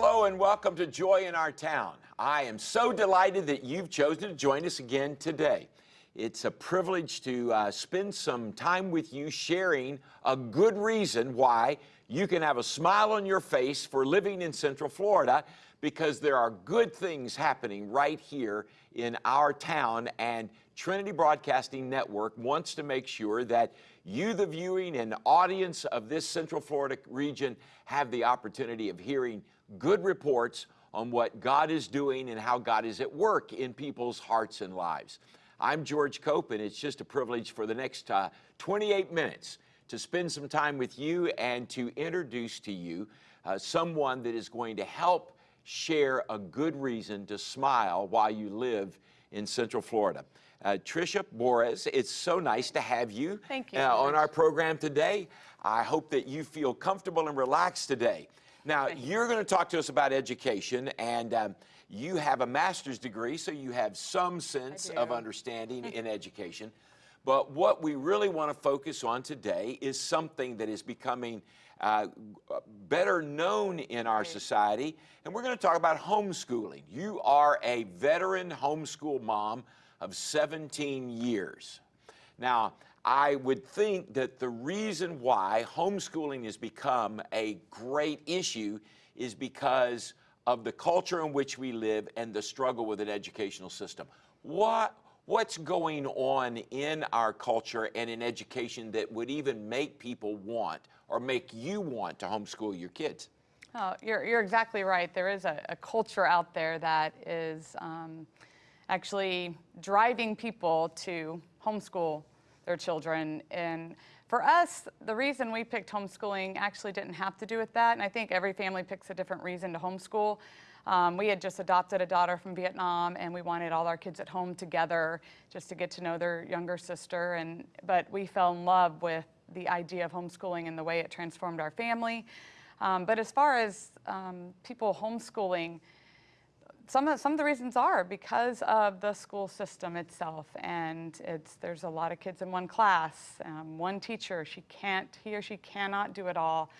Hello and welcome to Joy in Our Town. I am so delighted that you've chosen to join us again today. It's a privilege to uh, spend some time with you sharing a good reason why you can have a smile on your face for living in Central Florida because there are good things happening right here in our town and Trinity Broadcasting Network wants to make sure that you, the viewing and audience of this Central Florida region, have the opportunity of hearing good reports on what God is doing and how God is at work in people's hearts and lives. I'm George Cope, and it's just a privilege for the next uh, 28 minutes to spend some time with you and to introduce to you uh, someone that is going to help share a good reason to smile while you live in Central Florida. Uh, Tricia Borres, it's so nice to have you, Thank you, uh, on our program today. I hope that you feel comfortable and relaxed today. Now, you're going to talk to us about education, and um, you have a master's degree, so you have some sense of understanding in education. But what we really want to focus on today is something that is becoming uh, better known in our society, and we're going to talk about homeschooling. You are a veteran homeschool mom of 17 years. Now, I would think that the reason why homeschooling has become a great issue is because of the culture in which we live and the struggle with an educational system. What, what's going on in our culture and in education that would even make people want or make you want to homeschool your kids? Oh, you're, you're exactly right. There is a, a culture out there that is um, actually driving people to homeschool their children. And for us, the reason we picked homeschooling actually didn't have to do with that. And I think every family picks a different reason to homeschool. Um, we had just adopted a daughter from Vietnam and we wanted all our kids at home together just to get to know their younger sister. And, but we fell in love with the idea of homeschooling and the way it transformed our family. Um, but as far as um, people homeschooling, some of, some of the reasons are because of the school system itself and it's there's a lot of kids in one class um, one teacher she can't he or she cannot do it all.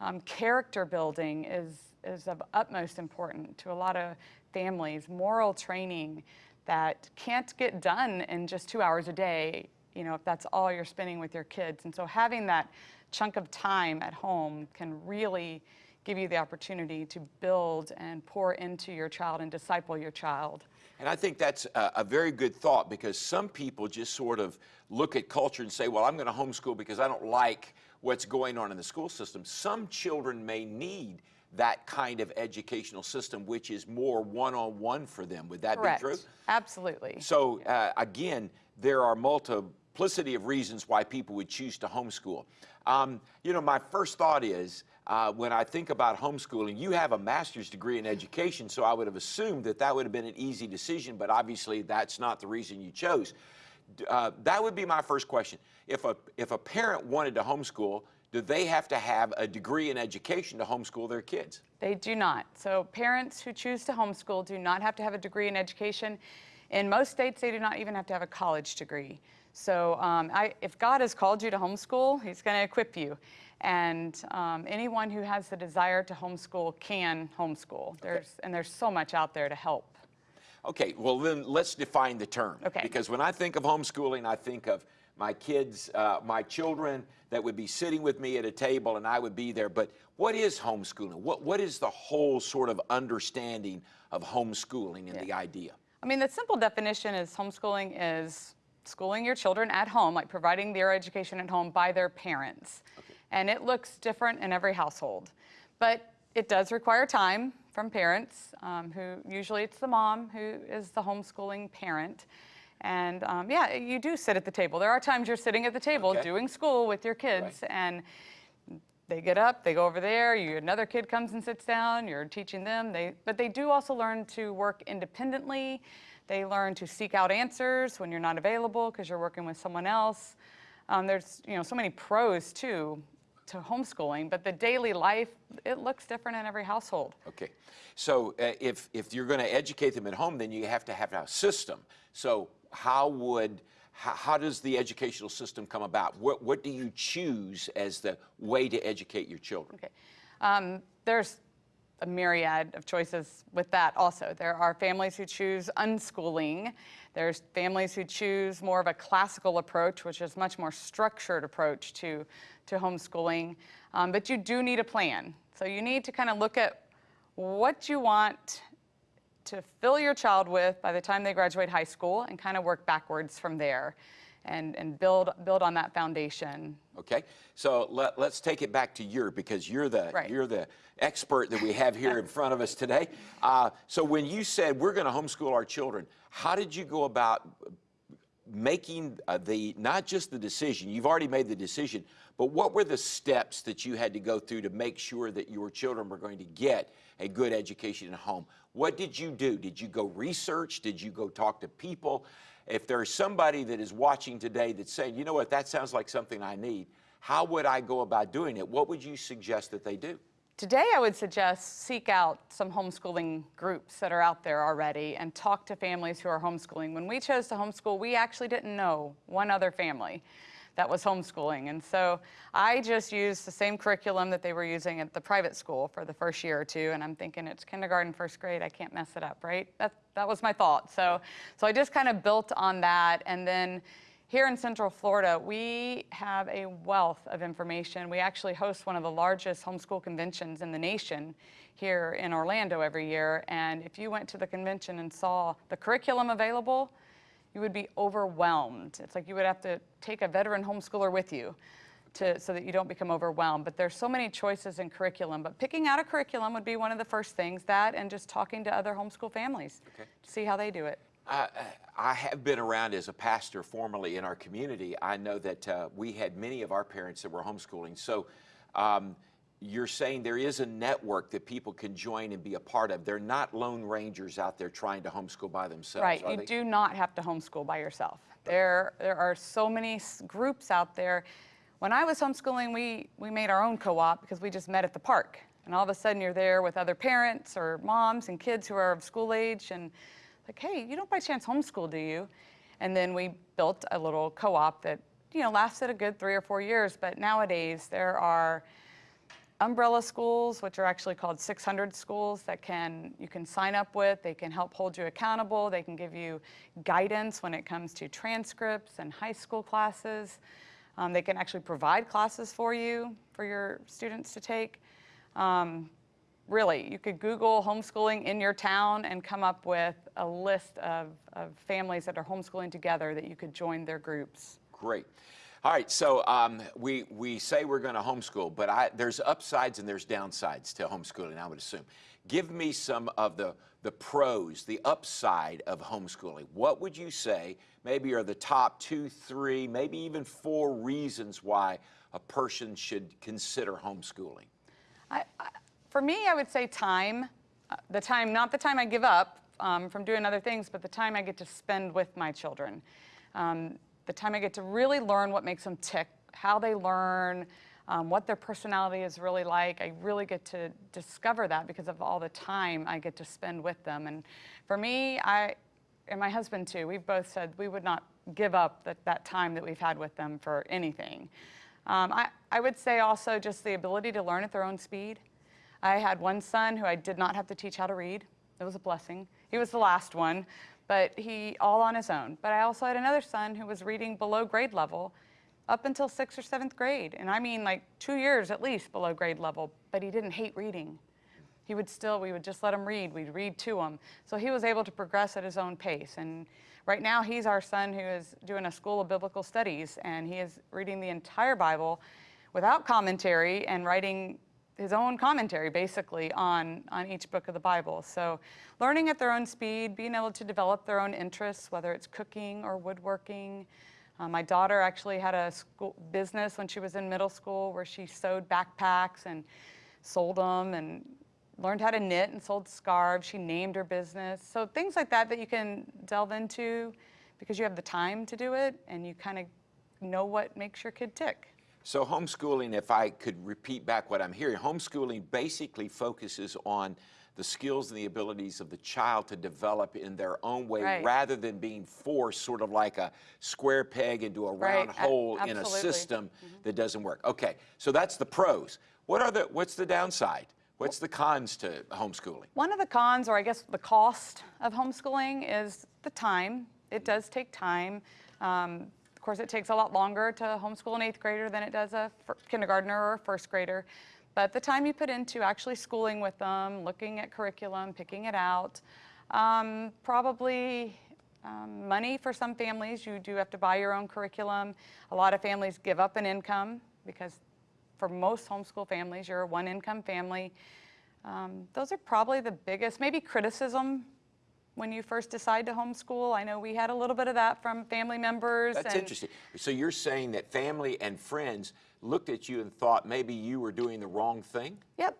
Um, character building is is of utmost importance to a lot of families moral training that can't get done in just two hours a day you know if that's all you're spending with your kids. And so having that chunk of time at home can really give you the opportunity to build and pour into your child and disciple your child. And I think that's a, a, very good thought because some people just sort of look at culture and say, well, I'm going to homeschool because I don't like what's going on in the school system. Some children may need that kind of educational system, which is more one-on-one for them. Would that Correct. be true? Absolutely. So uh, again, there are multiplicity of reasons why people would choose to homeschool. Um, you know, my first thought is, uh, when I think about homeschooling, you have a master's degree in education, so I would have assumed that that would have been an easy decision, but obviously that's not the reason you chose. Uh, that would be my first question. If a, if a parent wanted to homeschool, do they have to have a degree in education to homeschool their kids? They do not. So parents who choose to homeschool do not have to have a degree in education. In most states, they do not even have to have a college degree. So um, I, if God has called you to homeschool, he's going to equip you. And um, anyone who has the desire to homeschool can homeschool. There's, okay. And there's so much out there to help. Okay, well then let's define the term. Okay. Because when I think of homeschooling, I think of my kids, uh, my children that would be sitting with me at a table and I would be there. But what is homeschooling? What, what is the whole sort of understanding of homeschooling and yeah. the idea? I mean, the simple definition is homeschooling is schooling your children at home, like providing their education at home by their parents. Okay and it looks different in every household. But it does require time from parents, um, who usually it's the mom who is the homeschooling parent. And um, yeah, you do sit at the table. There are times you're sitting at the table okay. doing school with your kids right. and they get up, they go over there, you, another kid comes and sits down, you're teaching them. They, but they do also learn to work independently. They learn to seek out answers when you're not available because you're working with someone else. Um, there's you know so many pros too to homeschooling, but the daily life, it looks different in every household. Okay. So uh, if, if you're going to educate them at home, then you have to have a system. So how would, how, how does the educational system come about? What, what do you choose as the way to educate your children? Okay. Um, there's a myriad of choices with that also. There are families who choose unschooling. There's families who choose more of a classical approach, which is much more structured approach to, to homeschooling. Um, but you do need a plan. So you need to kind of look at what you want to fill your child with by the time they graduate high school and kind of work backwards from there and, and build, build on that foundation. Okay, so let, us take it back to you because you're the Right. you're the expert that we have here in front of us today. Uh, so when you said we're going to homeschool our children, how did you go about making uh, the not just the decision? You've already made the decision, but what were the steps that you had to go through to make sure that your children were going to get a good education at home? What did you do? Did you go research? Did you go talk to people? If there's somebody that is watching today that's saying, you know what, that sounds like something I need, how would I go about doing it? What would you suggest that they do? Today, I would suggest seek out some homeschooling groups that are out there already and talk to families who are homeschooling. When we chose to homeschool, we actually didn't know one other family that was homeschooling. And so I just used the same curriculum that they were using at the private school for the first year or two. And I'm thinking it's kindergarten, first grade, I can't mess it up, right? That, that was my thought. So, so I just kind of built on that. And then here in Central Florida, we have a wealth of information. We actually host one of the largest homeschool conventions in the nation here in Orlando every year. And if you went to the convention and saw the curriculum available, you would be overwhelmed. It's like you would have to take a veteran homeschooler with you to, so that you don't become overwhelmed. But there's so many choices in curriculum. But picking out a curriculum would be one of the first things, that and just talking to other homeschool families Okay. to see how they do it. I, I have been around as a pastor formerly in our community. I know that uh, we had many of our parents that were homeschooling. So um, you're saying there is a network that people can join and be a part of. They're not lone rangers out there trying to homeschool by themselves. Right, you they? do not have to homeschool by yourself. There, there are so many groups out there. When I was homeschooling, we, we made our own co-op because we just met at the park. And all of a sudden you're there with other parents or moms and kids who are of school age and like, hey, you don't by chance homeschool, do you? And then we built a little co-op that, you know, lasted a good three or four years. But nowadays there are umbrella schools, which are actually called 600 schools that can you can sign up with. They can help hold you accountable. They can give you guidance when it comes to transcripts and high school classes. Um, they can actually provide classes for you for your students to take. Um, really, you could Google homeschooling in your town and come up with a list of, of families that are homeschooling together that you could join their groups. Great. All right, so um, we, we say we're going to homeschool, but I, there's upsides and there's downsides to homeschooling, I would assume. Give me some of the, the pros, the upside of homeschooling. What would you say maybe are the top two, three, maybe even four reasons why a person should consider homeschooling? I, I, for me, I would say time. Uh, the time, not the time I give up um, from doing other things, but the time I get to spend with my children. Um, the time I get to really learn what makes them tick, how they learn, um, what their personality is really like. I really get to discover that because of all the time I get to spend with them. And for me, I, and my husband too, we've both said we would not give up that, that time that we've had with them for anything. Um, I, I would say also just the ability to learn at their own speed. I had one son who I did not have to teach how to read. It was a blessing. He was the last one, but he all on his own. But I also had another son who was reading below grade level up until sixth or seventh grade. And I mean like two years at least below grade level, but he didn't hate reading. He would still, we would just let him read. We'd read to him. So he was able to progress at his own pace. And right now he's our son who is doing a school of biblical studies and he is reading the entire Bible without commentary and writing his own commentary basically on, on each book of the Bible. So learning at their own speed, being able to develop their own interests, whether it's cooking or woodworking. Uh, my daughter actually had a school business when she was in middle school where she sewed backpacks and sold them and learned how to knit and sold scarves. She named her business. So things like that that you can delve into because you have the time to do it and you kind of know what makes your kid tick. So homeschooling, if I could repeat back what I'm hearing, homeschooling basically focuses on the skills and the abilities of the child to develop in their own way Right. rather than being forced sort of like a square peg into a Right, round a- hole in a system that doesn't work. Okay, so that's the pros. What are the what's the downside? What's the cons to homeschooling? One of the cons, or I guess the cost of homeschooling, is the time. It does take time. Um, of course, it takes a lot longer to homeschool an eighth grader than it does a kindergartner or a first grader. But the time you put into actually schooling with them, looking at curriculum, picking it out, um, probably um, money for some families. You do have to buy your own curriculum. A lot of families give up an income because for most homeschool families, you're a one income family. Um, those are probably the biggest, maybe criticism when you first decide to homeschool. I know we had a little bit of that from family members. That's interesting. So you're saying that family and friends looked at you and thought maybe you were doing the wrong thing? Yep.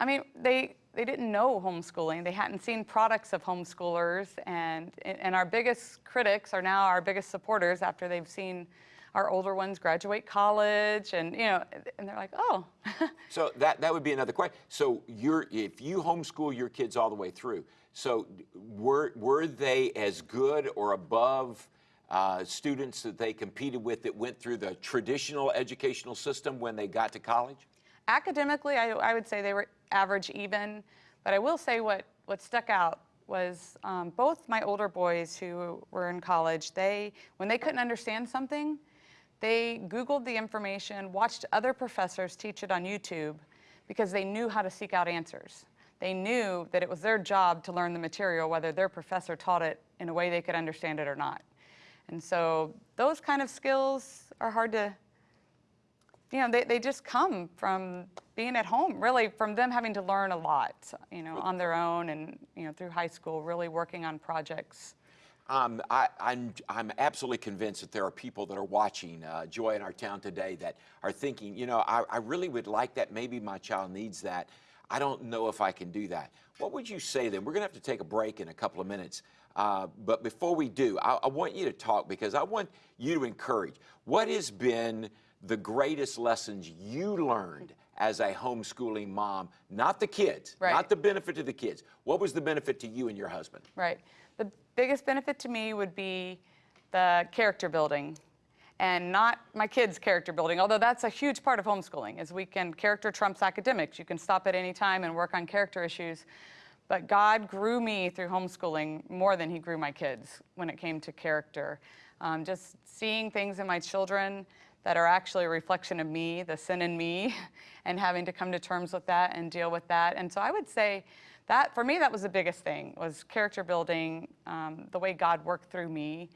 I mean, they, they didn't know homeschooling. They hadn't seen products of homeschoolers. And, and our biggest critics are now our biggest supporters after they've seen our older ones graduate college. And, you know, and they're like, oh, So that, that would be another question. So you're, if you homeschool your kids all the way through, so were, were they as good or above uh, students that they competed with that went through the traditional educational system when they got to college? academically, I, I would say they were average even. But I will say what, what stuck out was um, both my older boys who were in college, they, when they couldn't understand something, they Googled the information, watched other professors teach it on YouTube because they knew how to seek out answers. They knew that it was their job to learn the material, whether their professor taught it in a way they could understand it or not. And so those kind of skills are hard to, you know, they, they just come from being at home, really from them having to learn a lot, you know, on their own and, you know, through high school, really working on projects. Um, I, I'm, I'm absolutely convinced that there are people that are watching uh, Joy in our town today that are thinking, you know, I, I really would like that. Maybe my child needs that. I don't know if I can do that. What would you say then? We're going to have to take a break in a couple of minutes. Uh, but before we do, I, I want you to talk because I want you to encourage. What has been the greatest lessons you learned as a homeschooling mom? Not the kids, Right. not the benefit to the kids. What was the benefit to you and your husband? Right. The biggest benefit to me would be the character building and not my kids' character building, although that's a huge part of homeschooling, is we can, character trumps academics. You can stop at any time and work on character issues. But God grew me through homeschooling more than he grew my kids when it came to character. Um, just seeing things in my children that are actually a reflection of me, the sin in me, and having to come to terms with that and deal with that. And so I would say that, for me, that was the biggest thing, was character building, um, the way God worked through me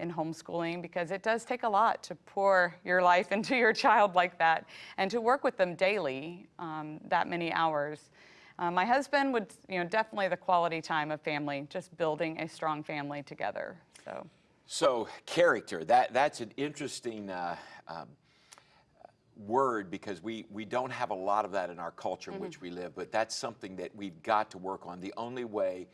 in homeschooling, because it does take a lot to pour your life into your child like that, and to work with them daily, um, that many hours. Uh, my husband would, you know, definitely the quality time of family, just building a strong family together. So, So character, that, that's an interesting uh, um, word because we, we don't have a lot of that in our culture in which we live, but that's something that we've got to work on. The only way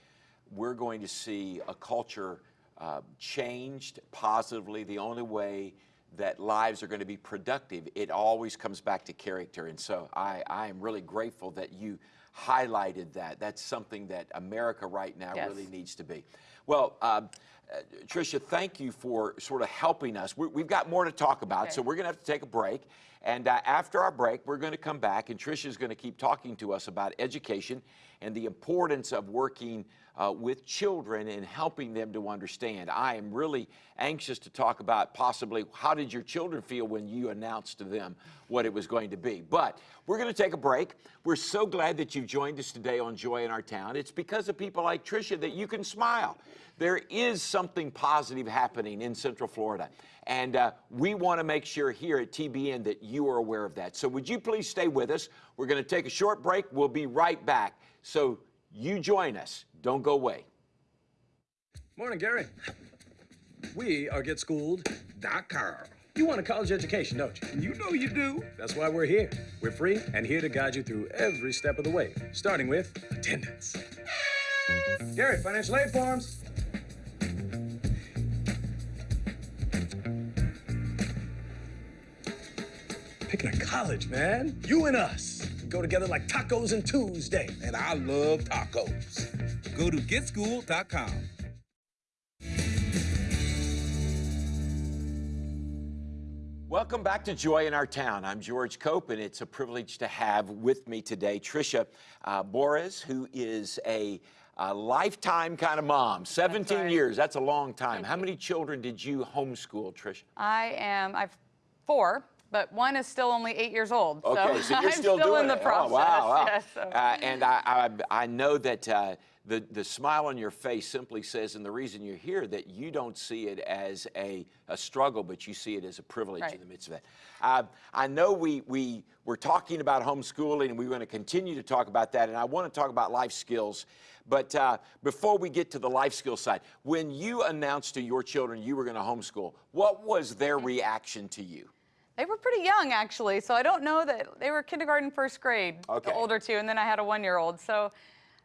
we're going to see a culture uh, changed positively, the only way that lives are going to be productive, it always comes back to character. And so I, I am really grateful that you highlighted that. That's something that America right now Yes. really needs to be. Well, um, uh, Tricia, thank you for sort of helping us. we we've got more to talk about, so we're going to have to take a break. And uh, after our break, we're going to come back, and Tricia is going to keep talking to us about education and the importance of working uh, with children and helping them to understand. I am really anxious to talk about possibly how did your children feel when you announced to them what it was going to be. But we're going to take a break. We're so glad that you've joined us today on Joy in Our Town. It's because of people like Tricia that you can smile. There is something positive happening in Central Florida. And uh, we want to make sure here at TBN that you are aware of that. So would you please stay with us? We're going to take a short break. We'll be right back. So you join us. Don't go away. Morning, Gary. We are GetSchooled.com. You want a college education, don't you? You know you do. That's why we're here. We're free and here to guide you through every step of the way, starting with attendance. Gary, financial aid forms. Picking a college, man. You and us. Go together like tacos and Tuesday. And I love tacos. Go to getschooled.com. Welcome back to Joy in Our Town. I'm George Cope, and it's a privilege to have with me today Tricia uh, Boris, who is a, a lifetime kind of mom. 17 right. years, that's a long time. How many children did you homeschool, Tricia? I am, I've four, but one is still only eight years old. Okay, so, you're I'm still, still doing in the it. process. Oh, wow, wow. yes, so- Uh, and I, I, I know that uh, the, the smile on your face simply says, and the reason you're here, that you don't see it as a, a struggle, but you see it as a privilege in the midst of it. Uh, I know we, we were talking about homeschooling, and we're going to continue to talk about that, and I want to talk about life skills. But uh, before we get to the life skill side, when you announced to your children you were going to homeschool, what was their reaction to you? They were pretty young, actually, so I don't know that they were kindergarten, first grade, Okay. the older two, and then I had a one-year-old. So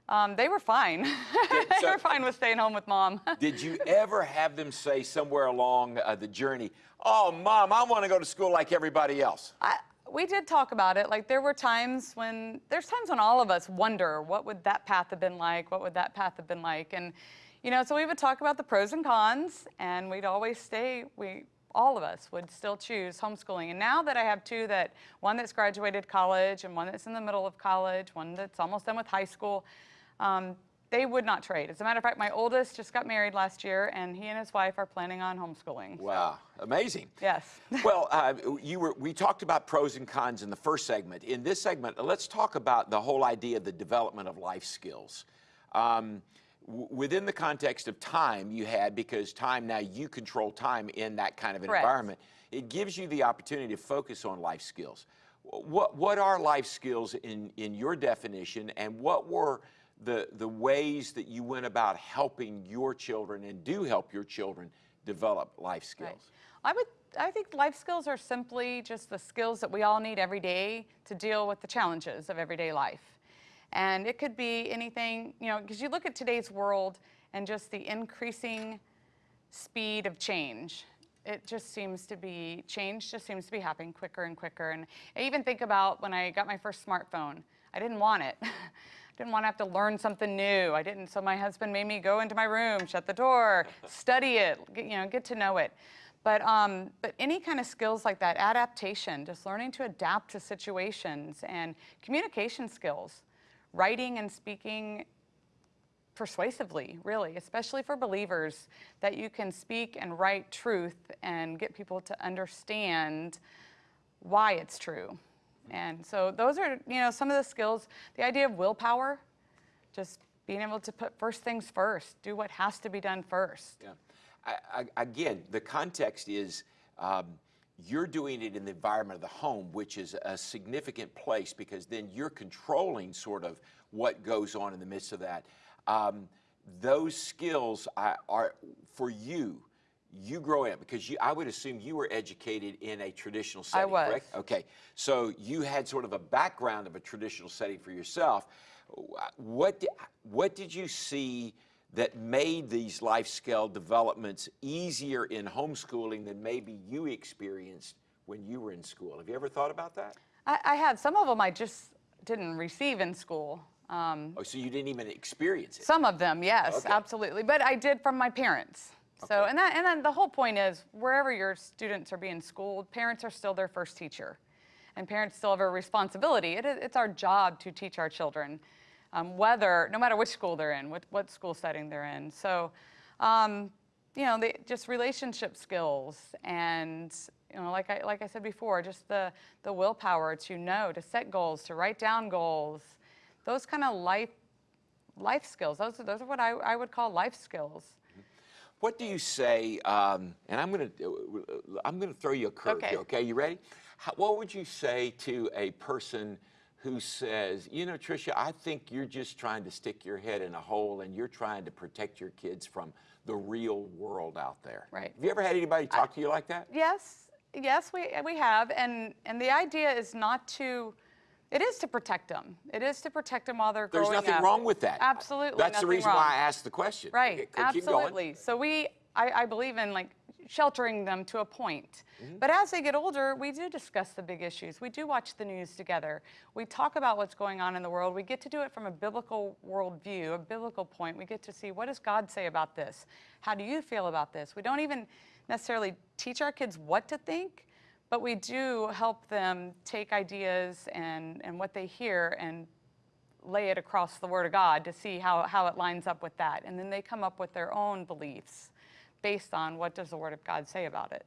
um, they were fine. they so- were fine with staying home with mom. Did you ever have them say somewhere along uh, the journey, "Oh, mom, I want to go to school like everybody else"? I, we did talk about it. Like there were times when there's times when all of us wonder what would that path have been like? What would that path have been like? And you know, so we would talk about the pros and cons, and we'd always stay. We all of us would still choose homeschooling. And now that I have two that one that's graduated college and one that's in the middle of college, one that's almost done with high school. Um, they would not trade. As a matter of fact, my oldest just got married last year, and he and his wife are planning on homeschooling. Wow, amazing. Yes. well, uh, you were. We talked about pros and cons in the first segment. In this segment, let's talk about the whole idea of the development of life skills. Um, within the context of time you had, because time now you control time in that kind of an Correct. environment, it gives you the opportunity to focus on life skills. What what are life skills in in your definition, and what were the the ways that you went about helping your children and do help your children develop life skills? Right. I would. I think life skills are simply just the skills that we all need every day to deal with the challenges of everyday life. And it could be anything, you know, because you look at today's world and just the increasing speed of change. It just seems to be, change just seems to be happening quicker and quicker. And I even think about when I got my first smartphone, I didn't want it. I didn't want to have to learn something new. I didn't, so my husband made me go into my room, shut the door, study it, get, you know, get to know it. But, um, but any kind of skills like that, adaptation, just learning to adapt to situations and communication skills, writing and speaking persuasively, really, especially for believers, that you can speak and write truth and get people to understand why it's true. And so those are, you know, some of the skills, the idea of willpower, just being able to put first things first, do what has to be done first. Yeah. I, I, again, the context is um, you're doing it in the environment of the home, which is a significant place because then you're controlling sort of what goes on in the midst of that. Um, those skills are, are for you. You growing up because you, I would assume you were educated in a traditional setting, I was. correct? Okay, so you had sort of a background of a traditional setting for yourself. What what did you see that made these life skill developments easier in homeschooling than maybe you experienced when you were in school? Have you ever thought about that? I, I had some of them I just didn't receive in school. Um, Oh, so you didn't even experience it. Some of them, yes, Okay. absolutely. But I did from my parents. So, Okay. and that, and then the whole point is, wherever your students are being schooled, parents are still their first teacher, and parents still have a responsibility. It is, it's our job to teach our children, um, whether, no matter which school they're in, what, what school setting they're in. So, um, you know, they, just relationship skills, and you know, like I like I said before, just the the willpower to know, to set goals, to write down goals, those kind of life life skills. Those are, those are what I, I would call life skills. What do you say? Um, and I'm going to I'm going to throw you a curve Okay. here. Okay, you ready? How, what would you say to a person who says, you know, Tricia, I think you're just trying to stick your head in a hole and you're trying to protect your kids from the real world out there. Right. Have you ever had anybody talk to you like that? Yes, yes, we we have, and and the idea is not to. It is to protect them. It is to protect them while they're growing. There's nothing wrong with that. Absolutely, That's the reason wrong. why I asked the question. Right, Okay, keep- keep going. absolutely. So we, I, I believe in like sheltering them to a point. Mm-hmm. But as they get older, we do discuss the big issues. We do watch the news together. We talk about what's going on in the world. We get to do it from a biblical worldview, a biblical point. We get to see what does God say about this? How do you feel about this? We don't even necessarily teach our kids what to think, but we do help them take ideas and, and what they hear and lay it across the Word of God to see how, how it lines up with that. And then they come up with their own beliefs based on what does the Word of God say about it.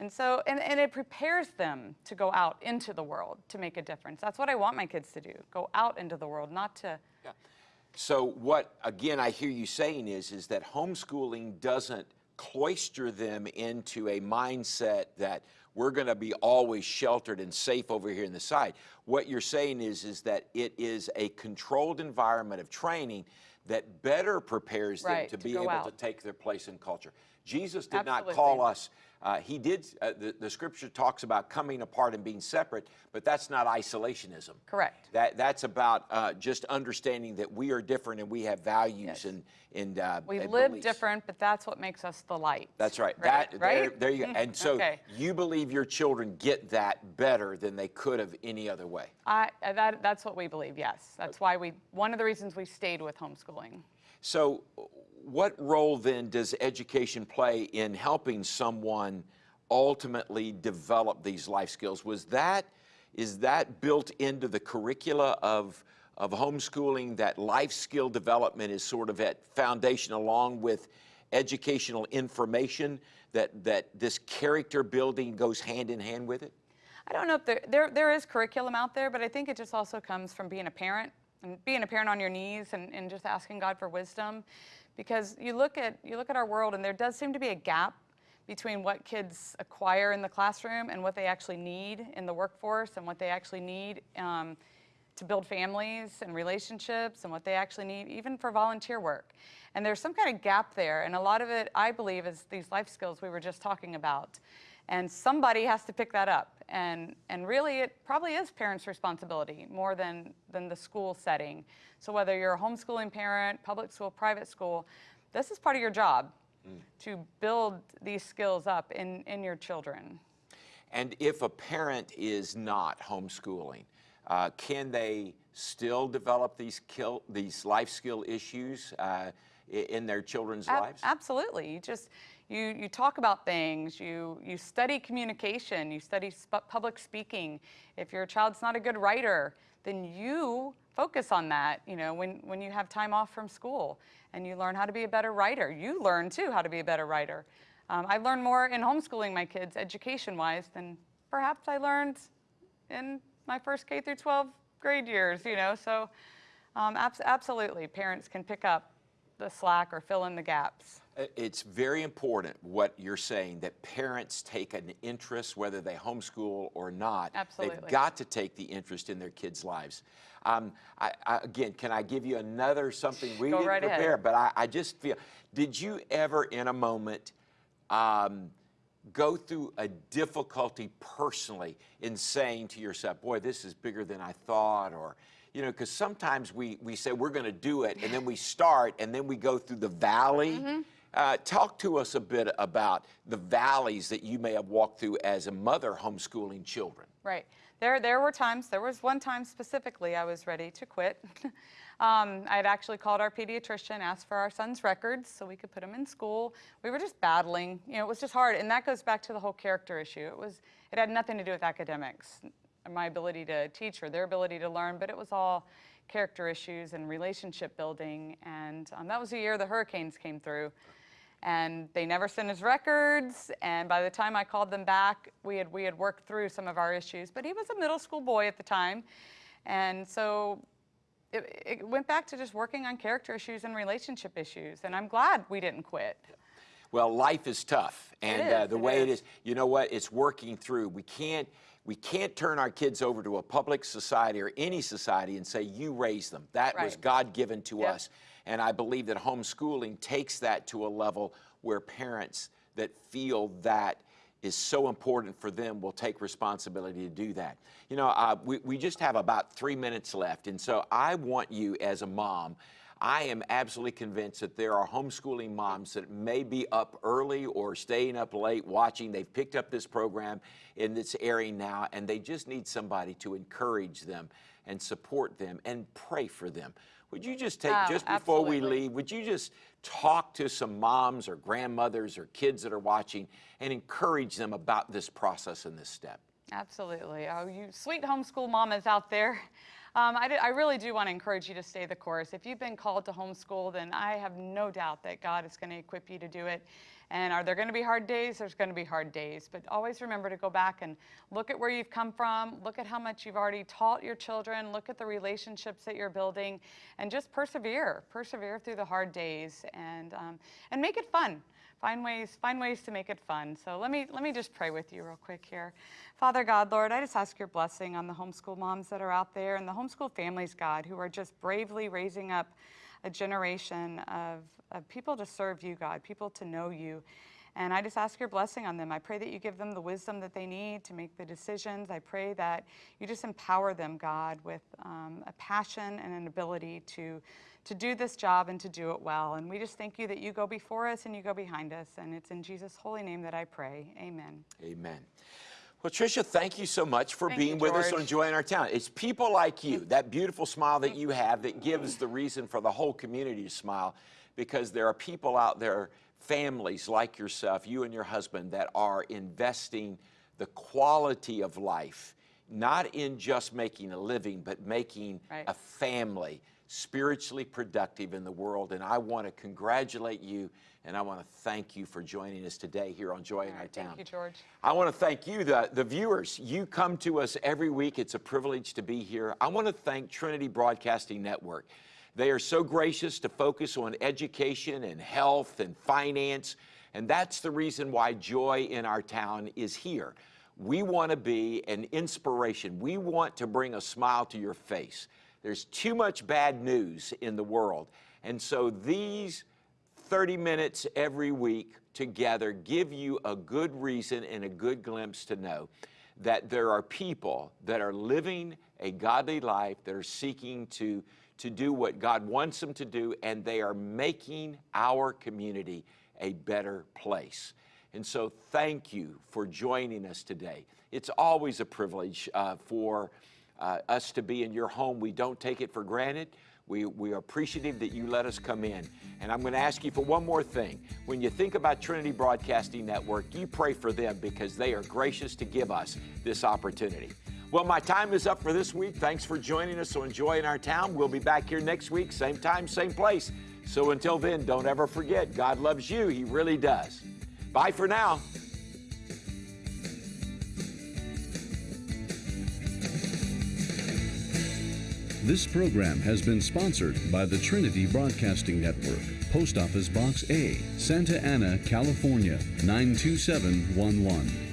And so, and, and it prepares them to go out into the world to make a difference. That's what I want my kids to do go out into the world, not to. Yeah. So what, again, I hear you saying is, is that homeschooling doesn't cloister them into a mindset that we're going to be always sheltered and safe over here in the side. What you're saying is, is that it is a controlled environment of training that better prepares them Right, to to be able to take their place in culture. Jesus did not call us, uh, he did, uh, the, the scripture talks about coming apart and being separate, but that's not isolationism. Correct. That, that's about uh, just understanding that we are different and we have values Yes. and, and uh, We and live beliefs. different, but that's what makes us the light. That's right. Right, That, right? There, there you go. And so Okay. you believe your children get that better than they could have any other way. I, that, that's what we believe, yes. That's why we, one of the reasons we stayed with homeschooling. So, what role then does education play in helping someone ultimately develop these life skills? Was that is that built into the curricula of of homeschooling? That life skill development is sort of at foundation along with educational information. That that this character building goes hand in hand with it. I don't know if there, there, there is curriculum out there, but I think it just also comes from being a parent and being a parent on your knees and, and just asking God for wisdom. Because you look at you look at our world and there does seem to be a gap between what kids acquire in the classroom and what they actually need in the workforce and what they actually need um, to build families and relationships and what they actually need even for volunteer work. And there's some kind of gap there. And a lot of it, I believe, is these life skills we were just talking about. And somebody has to pick that up. And, and really, it probably is parents' responsibility more than, than the school setting. So whether you're a homeschooling parent, public school, private school, this is part of your job mm. to build these skills up in, in your children. And if a parent is not homeschooling, uh, can they still develop these kill, these life skill issues uh, in their children's Ab- lives? Absolutely. You just you you talk about things. You you study communication. You study sp- public speaking. If your child's not a good writer, then you focus on that. You know, when when you have time off from school and you learn how to be a better writer, you learn too how to be a better writer. Um, I learned more in homeschooling my kids, education-wise, than perhaps I learned in my first K through 12 grade years. You know, so um, abs- absolutely, parents can pick up the slack or fill in the gaps. It's very important what you're saying that parents take an interest, whether they homeschool or not. Absolutely. They've got to take the interest in their kids' lives. Um, I, I, again, can I give you another something we Go didn't right ahead. prepare? But I, I just feel. Did you ever, in a moment, um, go through a difficulty personally in saying to yourself, "Boy, this is bigger than I thought," or you know, because sometimes we we say we're going to do it, and then we start, and then we go through the valley. Mm-hmm. Uh, talk to us a bit about the valleys that you may have walked through as a mother homeschooling children. Right. There, there were times, there was one time specifically I was ready to quit. um, I had actually called our pediatrician, asked for our son's records so we could put him in school. We were just battling. You know, it was just hard. And that goes back to the whole character issue. It was, it had nothing to do with academics, my ability to teach or their ability to learn, but it was all character issues and relationship building. And um, that was the year the hurricanes came through and they never sent his records. And by the time I called them back, we had we had worked through some of our issues. But he was a middle school boy at the time, and so it, it went back to just working on character issues and relationship issues. And I'm glad we didn't quit. Well, life is tough, and uh, the it way it is. is, you know what? It's working through. We can't we can't turn our kids over to a public society or any society and say you raise them. That was God given to Yep. us, and I believe that homeschooling takes that to a level where parents that feel that is so important for them will take responsibility to do that. You know, uh, we, we just have about three minutes left, and so I want you as a mom. I am absolutely convinced that there are homeschooling moms that may be up early or staying up late watching. They've picked up this program and it's airing now, and they just need somebody to encourage them and support them and pray for them. Would you just take, Oh, just before we leave, would you just talk to some moms or grandmothers or kids that are watching and encourage them about this process and this step? Absolutely. Oh, you sweet homeschool mamas out there. Um, I, do- I really do want to encourage you to stay the course. If you've been called to homeschool, then I have no doubt that God is going to equip you to do it. And are there going to be hard days? There's going to be hard days. But always remember to go back and look at where you've come from, look at how much you've already taught your children, look at the relationships that you're building, and just persevere. Persevere through the hard days and, um, and make it fun find ways find ways to make it fun so let me let me just pray with you real quick here father god lord i just ask your blessing on the homeschool moms that are out there and the homeschool families god who are just bravely raising up a generation of, of people to serve you god people to know you and I just ask your blessing on them. I pray that you give them the wisdom that they need to make the decisions. I pray that you just empower them, God, with um, a passion and an ability to, to do this job and to do it well. And we just thank you that you go before us and you go behind us. And it's in Jesus' holy name that I pray. Amen. Amen. Well, Tricia, thank you so much for Thank being you, with us on Joy in Our Town. It's people like you, that beautiful smile that you have, that gives the reason for the whole community to smile because there are people out there, families like yourself, you and your husband, that are investing the quality of life, not in just making a living, but making Right. a family spiritually productive in the world. And I want to congratulate you and I want to thank you for joining us today here on Joy in Our Town. thank you, George. I want to thank you, the, the viewers. You come to us every week. It's a privilege to be here. I want to thank Trinity Broadcasting Network. They are so gracious to focus on education and health and finance. And that's the reason why Joy in Our Town is here. We want to be an inspiration. We want to bring a smile to your face. There's too much bad news in the world. And so these 30 minutes every week together give you a good reason and a good glimpse to know that there are people that are living a godly life, that are seeking to, to do what God wants them to do, and they are making our community a better place. And so, thank you for joining us today. It's always a privilege uh, for uh, us to be in your home. We don't take it for granted. We, we are appreciative that you let us come in. And I'm going to ask you for one more thing. When you think about Trinity Broadcasting Network, you pray for them because they are gracious to give us this opportunity. Well, my time is up for this week. Thanks for joining us So Joy in Our Town. We'll be back here next week, same time, same place. So until then, don't ever forget God loves you. He really does. Bye for now. This program has been sponsored by the Trinity Broadcasting Network, Post Office Box A, Santa Ana, California 92711.